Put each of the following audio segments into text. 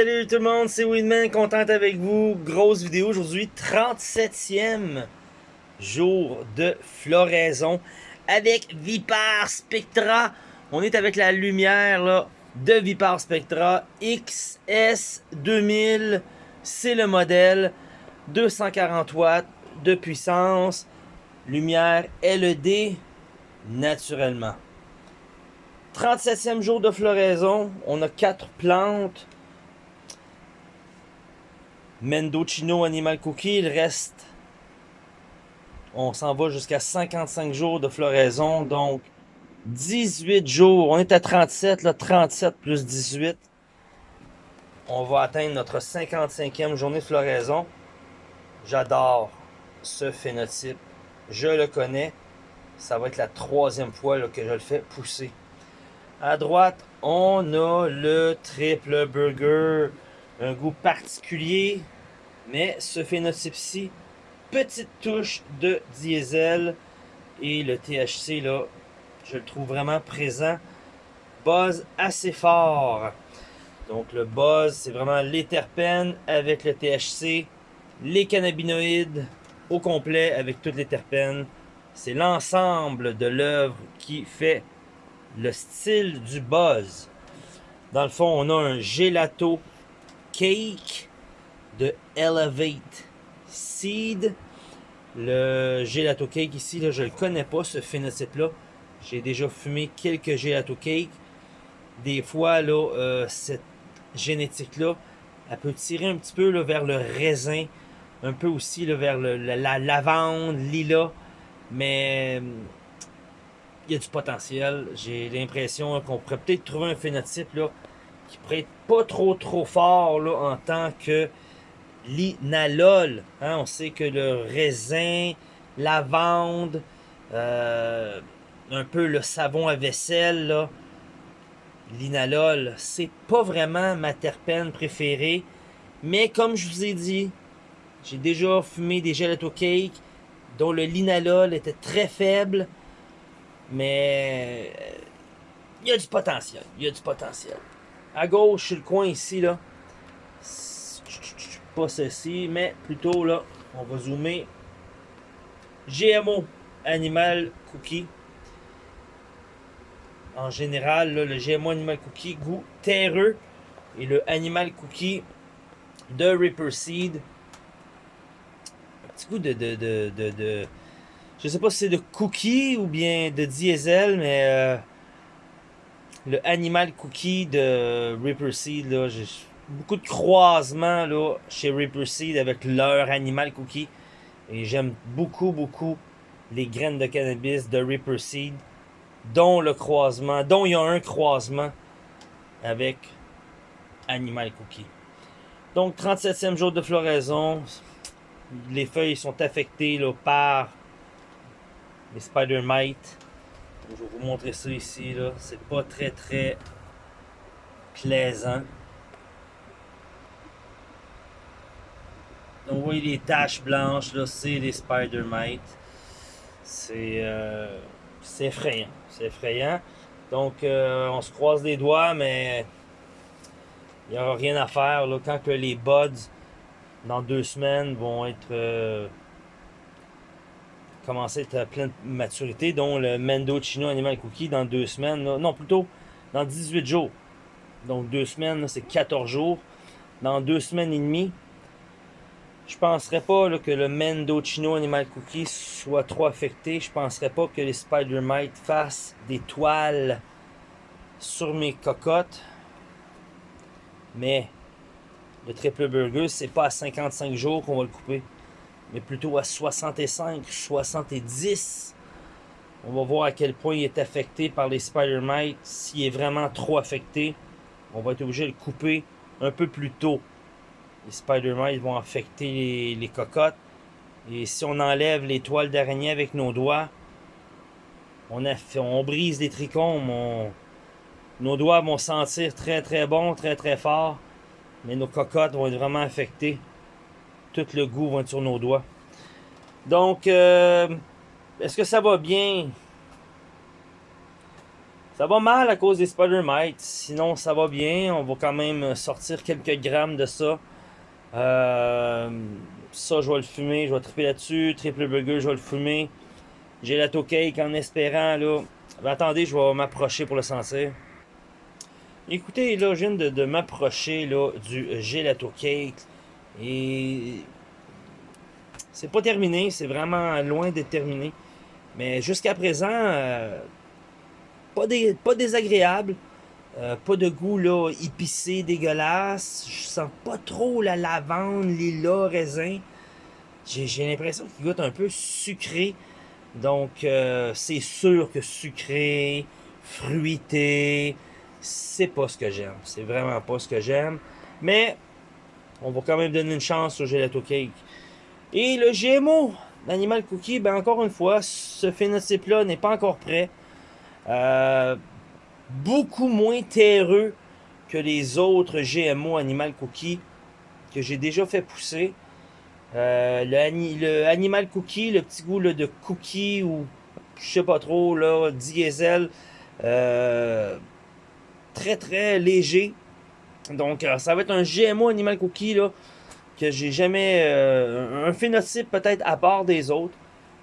salut tout le monde, c'est Winman, content avec vous. Grosse vidéo aujourd'hui, 37e jour de floraison avec Vipar Spectra. On est avec la lumière là, de Vipar Spectra XS 2000. C'est le modèle 240 watts de puissance, lumière LED naturellement. 37e jour de floraison, on a 4 plantes. Mendocino Animal Cookie, il reste... On s'en va jusqu'à 55 jours de floraison, donc 18 jours. On est à 37, là, 37 plus 18. On va atteindre notre 55e journée de floraison. J'adore ce phénotype. Je le connais. Ça va être la troisième fois que je le fais pousser. À droite, on a le triple burger. Un goût particulier. Mais ce phénotype-ci, petite touche de diesel. Et le THC, là, je le trouve vraiment présent. Buzz assez fort. Donc le buzz, c'est vraiment les terpènes avec le THC, les cannabinoïdes au complet avec toutes les terpènes. C'est l'ensemble de l'œuvre qui fait le style du buzz. Dans le fond, on a un gelato cake de Elevate Seed. Le gelato cake ici, là, je le connais pas, ce phénotype-là. J'ai déjà fumé quelques gelato cake. Des fois, là, euh, cette génétique-là, elle peut tirer un petit peu là, vers le raisin, un peu aussi là, vers la, la lavande, lilas. Mais il y a du potentiel. J'ai l'impression qu'on pourrait peut-être trouver un phénotype là, qui pourrait être pas trop trop fort là, en tant que l'inalol. Hein? On sait que le raisin, lavande, euh, un peu le savon à vaisselle, l'inalol, c'est pas vraiment ma terpène préférée. Mais comme je vous ai dit, j'ai déjà fumé des gelato cake dont le linalol était très faible. Mais il y a du potentiel. Il y a du potentiel. À gauche, sur le coin ici, là. Pas ceci, mais plutôt là, on va zoomer. GMO, Animal Cookie. En général, là, le GMO Animal Cookie, goût terreux. Et le Animal Cookie de Ripper Seed. Un petit goût de, de, de, de, de je sais pas si c'est de cookie ou bien de diesel, mais euh, le Animal Cookie de Ripper Seed, là, j'ai beaucoup de croisements là, chez Ripper Seed avec leur Animal Cookie. Et j'aime beaucoup, beaucoup les graines de cannabis de Ripper Seed, dont le croisement, dont il y a un croisement avec Animal Cookie. Donc, 37e jour de floraison. Les feuilles sont affectées là, par les spider mites. Je vais vous montrer ça ici. C'est pas très très plaisant. Donc vous voyez les taches blanches, là, c'est les spider mites. C'est euh, effrayant. C'est effrayant. Donc euh, on se croise les doigts, mais il n'y aura rien à faire. Là, quand que les buds, dans deux semaines, vont être euh, commencer à être pleine maturité, dont le Mendo Chino Animal Cookie dans deux semaines. non, plutôt dans 18 jours. Donc deux semaines, c'est 14 jours. Dans deux semaines et demie, je penserais pas que le Mendo Chino Animal Cookie soit trop affecté. Je penserais pas que les Spider Mite fassent des toiles sur mes cocottes. Mais le triple burger, c'est pas à 55 jours qu'on va le couper mais plutôt à 65, 70. On va voir à quel point il est affecté par les spider mites. S'il est vraiment trop affecté, on va être obligé de le couper un peu plus tôt. Les spider mites vont affecter les, cocottes. Et si on enlève les toiles d'araignée avec nos doigts, on, on brise les trichomes. nos doigts vont sentir très très bon, très très fort. Mais nos cocottes vont être vraiment affectées tout le goût va être sur nos doigts. Donc, euh, est-ce que ça va bien? Ça va mal à cause des spider mites. Sinon, ça va bien. On va quand même sortir quelques grammes de ça. Euh, ça, je vais le fumer. Je vais triper là-dessus. Triple burger, je vais le fumer. Gelato cake en espérant, là. Ben, attendez, je vais m'approcher pour le sentir. Écoutez, là, je viens de, m'approcher, du gelato cake. Et... C'est pas terminé. C'est vraiment loin d'être terminé. Mais jusqu'à présent... Euh, pas, pas désagréable. Euh, pas de goût là, épicé, dégueulasse. Je sens pas trop la lavande, lilas, raisin. J'ai l'impression qu'il goûte un peu sucré. Donc, euh, c'est sûr que sucré, fruité, c'est pas ce que j'aime. C'est vraiment pas ce que j'aime. Mais, on va quand même donner une chance au gelato cake. Et le GMO, l'animal cookie, ben encore une fois, ce phénotype-là n'est pas encore prêt. Euh, beaucoup moins terreux que les autres GMO Animal Cookie que j'ai déjà fait pousser. Euh, le, Animal Cookie, le petit goût de cookie ou je sais pas trop, diesel, euh, très très léger. Donc ça va être un GMO Animal Cookie là, que j'ai jamais... un phénotype peut-être à part des autres.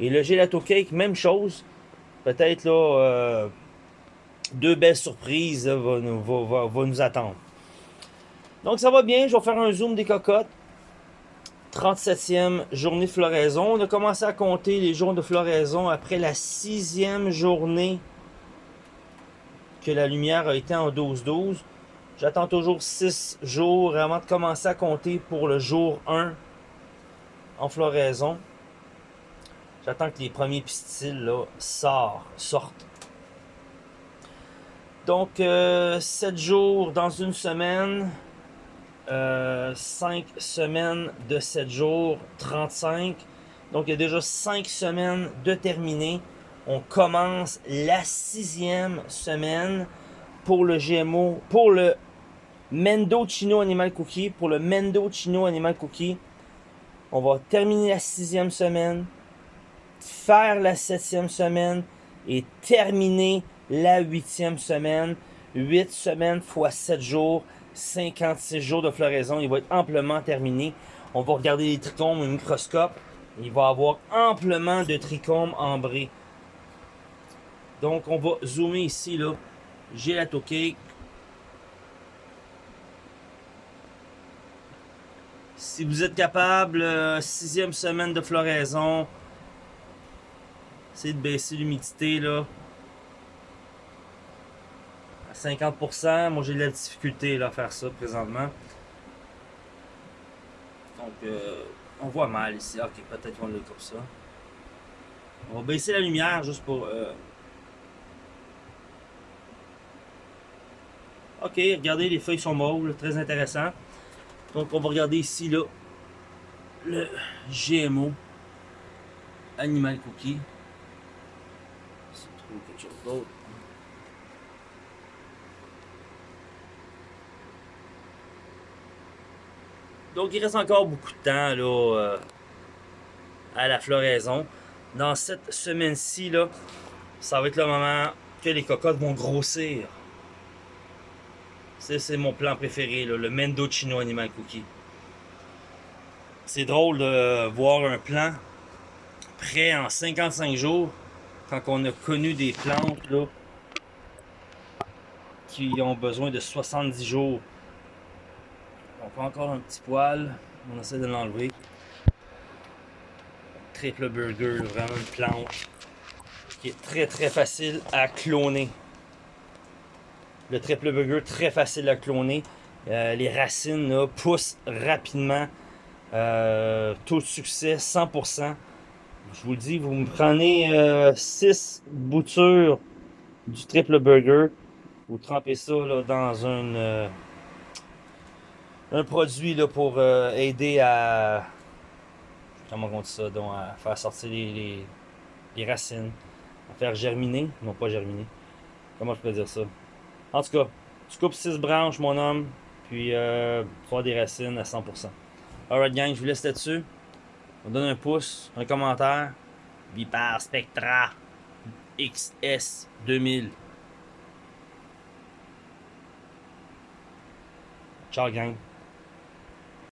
Et le Gelato Cake, même chose peut-être là, euh, deux belles surprises vont, nous attendre. Donc ça va bien, je vais faire un zoom des cocottes. 37e journée de floraison. On a commencé à compter les jours de floraison après la sixième journée que la lumière a été en 12-12. J'attends toujours 6 jours avant de commencer à compter pour le jour 1 en floraison. J'attends que les premiers pistils là, sortent. Donc, 7 euh, jours dans une semaine. 5 euh, semaines de 7 jours, 35. Donc, il y a déjà 5 semaines de terminer. On commence la sixième semaine pour le GMO, pour le Mendo Chino Animal Cookie. Pour le Mendo Chino Animal Cookie, on va terminer la sixième semaine faire la septième semaine et terminer la huitième semaine. 8 semaines fois 7 jours, 56 jours de floraison. Il va être amplement terminé. On va regarder les trichomes au microscope. Il va avoir amplement de trichomes ambrés. Donc, on va zoomer ici, là. Gelato cake. Si vous êtes capable, euh, sixième semaine de floraison, Essayez de baisser l'humidité là. À 50%. Moi j'ai de la difficulté là, à faire ça présentement. Donc euh, on voit mal ici. Ok, peut-être qu'on l'a comme ça. On va baisser la lumière juste pour. Euh, ok, regardez, les feuilles sont mauves, très intéressant. Donc on va regarder ici là le GMO Animal Cookie quelque chose d'autre. Donc il reste encore beaucoup de temps là, euh, à la floraison. Dans cette semaine-ci, là, ça va être le moment que les cocottes vont grossir. C'est mon plan préféré, là, le Mendocino Animal Cookie. C'est drôle de voir un plan prêt en 55 jours quand on a connu des plantes qui ont besoin de 70 jours. On prend encore un petit poil, on essaie de l'enlever. Triple burger, vraiment une plante qui est très très facile à cloner. Le triple burger, très facile à cloner. Euh, les racines poussent rapidement. Euh, taux de succès 100%. Je vous dis, vous me prenez 6 euh, boutures du triple burger. Vous trempez ça dans un, produit pour aider à. Comment faire sortir les, les, racines. À faire germiner. Non, pas germiner. Comment je peux dire ça? En tout cas, tu coupes 6 branches, mon homme, puis euh, des racines à 100%. Alright, gang, je vous laisse là-dessus. On donne un pouce, un commentaire. Vipar Spectra XS 2000. Ciao, gang.